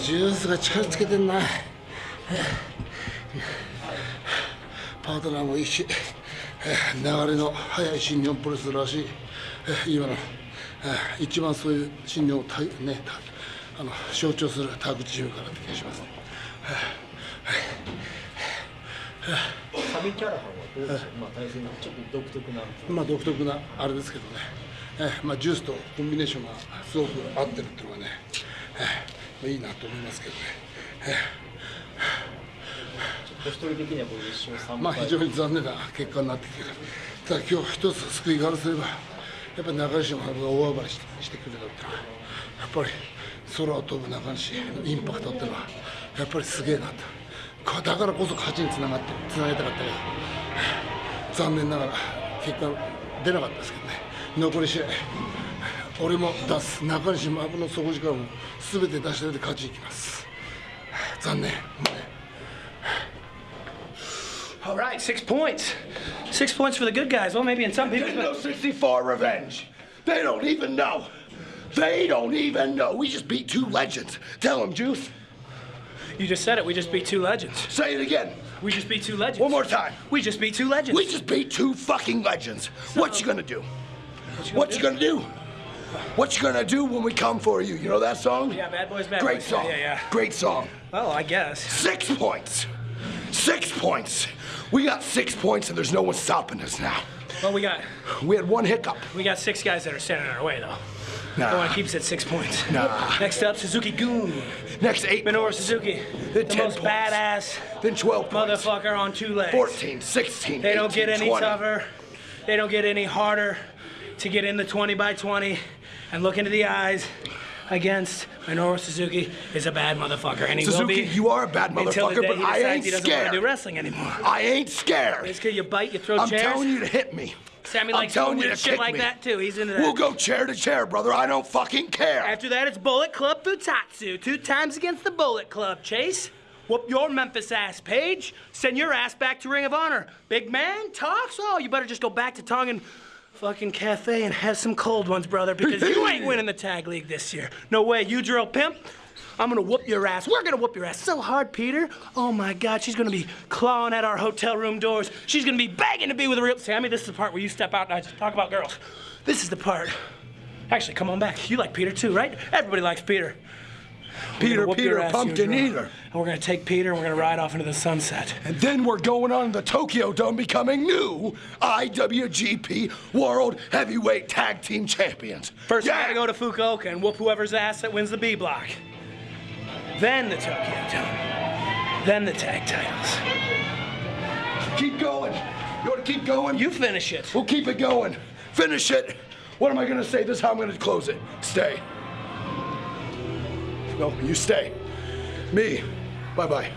ジュースが力つけてんな。パートナーもいいし流れの速い新日本プロレスらしい。今の一番そういう新日本をねあの象徴するタッグチームかなって気がしますね。サビキャラハンはどうでしょう、まあ、対戦ちょっと独特な。まあ独特なあれですけどね、えまあ、ジュースとコンビネーションがすごく合ってるっていうのがね、えまあ、いいなと思いますけどね。お一人的にはこれ一勝3敗まあ非常に残念な結果になってきてる。ただ今日一つ救いがあるとすればやっぱり中西の春が大暴れしてしてくれたっていうのはやっぱり空を飛ぶ中西のインパクトっていうのはやっぱりすげえなと。こだからこそ勝ちにつながってつなげたかったけど残念ながら結果出なかったですけどね残り試合俺も出す中西もの底力も全て出し入れて勝ちにいきます残念もうね All right, six points. Six points for the good guys. Well, maybe in some They people. know 64 revenge. They don't even know. They don't even know. We just beat two legends. Tell them, Juice. You just said it. We just beat two legends. Say it again. We just beat two legends. One more time. We just beat two legends. We just beat two fucking legends. What you gonna do? What you gonna do? What you gonna do when we come for you? You know that song? Yeah, Bad Boys, Bad Great Boys. song. Yeah, yeah, yeah. Great song. Well, I guess. Six points. Six points. We got six points and there's no one stopping us now. Well, we got We had one hiccup. we got six guys that are standing in our way, though. Nah. The one keeps at six points. Nah. Next up, Suzuki-gun. Next eight. Minoru points. Suzuki. Then The 10 most points. badass Then 12 points. motherfucker on two legs. 14, 16, They don't get any 20. tougher. They don't get any harder to get in the 20 by 20 and look into the eyes against Minoru Suzuki is a bad motherfucker. And he will Suzuki, be you are a bad motherfucker, but I ain't he doesn't want to scared. do wrestling anymore. I ain't scared. Because you bite, you throw I'm chairs. telling you to hit me. Sami likes I'm telling you to shit kick like me. that too. He's into that. We'll go chair to chair, brother. I don't fucking care. After that, it's Bullet Club Futatsu. Two times against the Bullet Club, Chase. Whoop your Memphis ass, Paige. Send your ass back to Ring of Honor. Big man talks? Oh, you better just go back to Tongan fucking cafe and have some cold ones, brother, because you ain't winning the tag league this year. No way, you drill pimp. I'm gonna whoop your ass. We're gonna whoop your ass so hard, Peter. Oh my God, she's gonna be clawing at our hotel room doors. She's gonna be begging to be with a real. Sami, this is the part where you step out and I just talk about girls. This is the part. Actually, come on back. You like Peter too, right? Everybody likes Peter. Peter, gonna Peter, pumpkin eater. And we're gonna take Peter and we're gonna ride off into the sunset. And then we're going on the Tokyo Dome becoming new IWGP World Heavyweight Tag Team Champions. First, yeah. we gotta go to Fukuoka and whoop whoever's ass that wins the B block. Then the Tokyo Dome. Then the tag titles. Keep going. You want to keep going? You finish it. We'll keep it going. Finish it. What am I going to say? This is how I'm going to close it. Stay. No, you stay. Me. Bye bye.